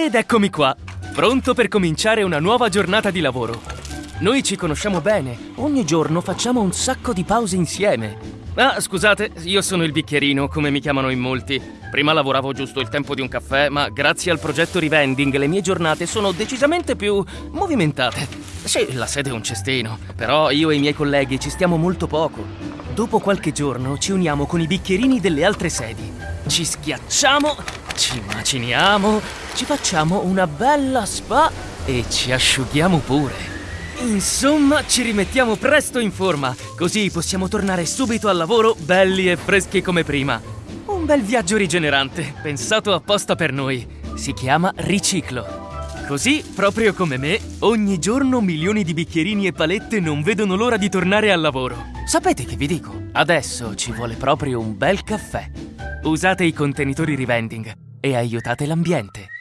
Ed eccomi qua, pronto per cominciare una nuova giornata di lavoro. Noi ci conosciamo bene, ogni giorno facciamo un sacco di pause insieme. Ah, scusate, io sono il bicchierino, come mi chiamano in molti. Prima lavoravo giusto il tempo di un caffè, ma grazie al progetto Revending le mie giornate sono decisamente più movimentate. Sì, la sede è un cestino, però io e i miei colleghi ci stiamo molto poco. Dopo qualche giorno ci uniamo con i bicchierini delle altre sedi. Ci schiacciamo, ci maciniamo, ci facciamo una bella spa e ci asciughiamo pure. Insomma, ci rimettiamo presto in forma, così possiamo tornare subito al lavoro belli e freschi come prima. Un bel viaggio rigenerante, pensato apposta per noi. Si chiama riciclo. Così, proprio come me, ogni giorno milioni di bicchierini e palette non vedono l'ora di tornare al lavoro. Sapete che vi dico? Adesso ci vuole proprio un bel caffè. Usate i contenitori rivending e aiutate l'ambiente.